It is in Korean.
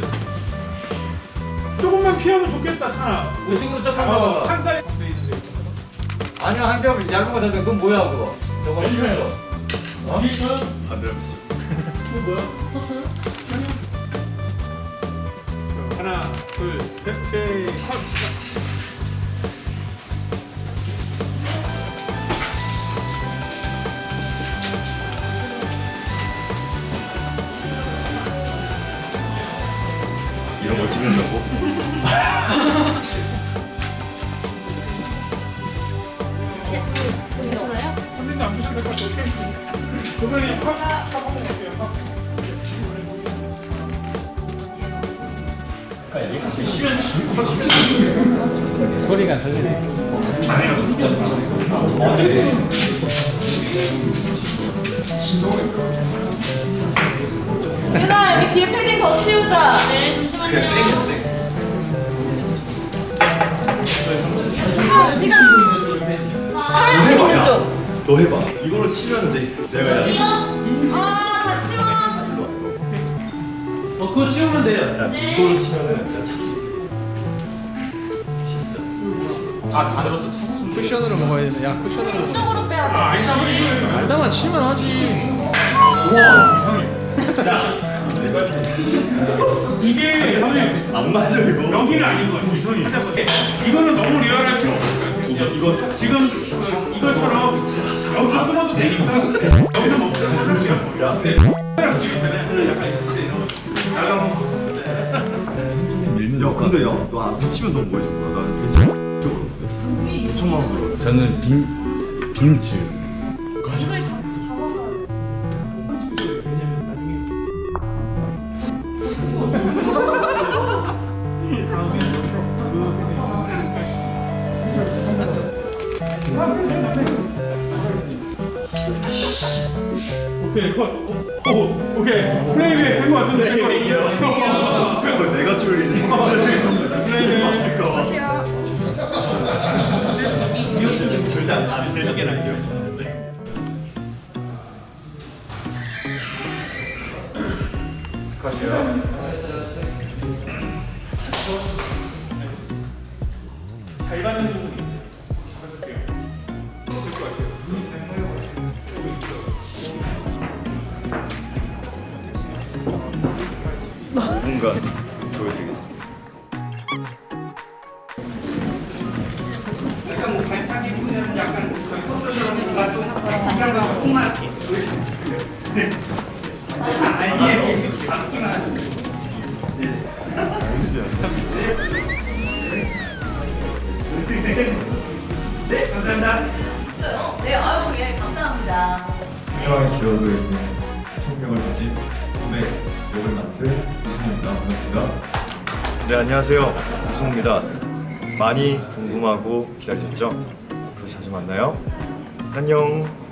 돼. 조금만 피하면 좋겠다, 찬아. 우리 그 친구 조금만 찬사 아, 아니야, 한 병, 얇은 거 잠깐. 그건 뭐야, 그거? 저거 힘들어. 뒤에 있어요? 이거 뭐야? 터트 하나, 둘 셋 걸 찍는다고? 선생님 안 보셔도 될것 같아 오케이 선생님 컷 한번 컷. 소리가 들리네. 유나 여기 뒤에 패딩 더 치우자. 쌩 쌩. 아, 시간. 카메라 찍는 쪽. 너 해봐. 이걸로 치면 돼. 내가 야. 아 같이 와. 일로 와. 이거. 어 그거 치우면 돼요. 야 이걸로 치면은 진짜. 진짜. 아 다 들었어. 쿠션으로 먹어야 되네. 야 쿠션으로. 쪽으로 빼야 돼. 알다만 치면 하지. 야. 내가 이게 선생님 안 맞아 이거. 여기는 아닌 것 같아요 이선이 이거는 너무 리얼할 필요 없어요 이거. 지금 그 이것처럼 여기서 끊어도 되니까 여기서 먹자 하나씩은 야. 근데 야너안 붙이면 너뭐 해줄 거야? 나는 괜찮아. 저거 수천만 원 들어. 저는 빔 빔츠. 오케이 컷. 오, 오, 오케이. 플레이백 된거 같은데 된거 그거 내가 쫄리네. 맞을까 봐. 이거 진짜 절대 안안 되는 잘 가는 부분이 있어요. 잡아줄게요 누군가 보여드리겠습니다. 약간 뭐 발차기 분야는 약간 저희 뭔가 좀 콩만 이렇게 네. 아니에요 잡기만 네 감사합니다 있어요. 네, 아유, 예, 감사합니다. 태화의 기억을 총명을 가진 후배 역을 맡은 우승우입니다. 반갑습니다. 네 안녕하세요 우승우입니다. 많이 궁금하고 기다리셨죠? 앞으로 자주 만나요. 안녕.